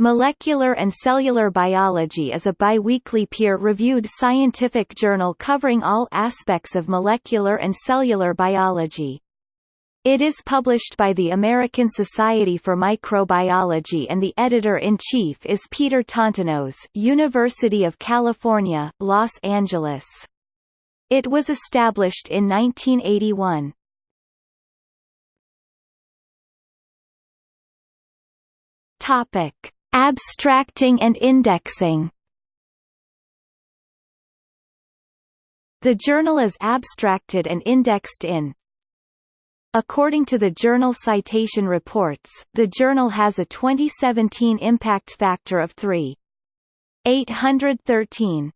Molecular and Cellular Biology is a biweekly peer-reviewed scientific journal covering all aspects of molecular and cellular biology. It is published by the American Society for Microbiology and the editor-in-chief is Peter Tontonoz University of California, Los Angeles. It was established in 1981. Topic. Abstracting and indexing. The journal is abstracted and indexed in. According to the Journal Citation Reports, the journal has a 2017 impact factor of 3.813.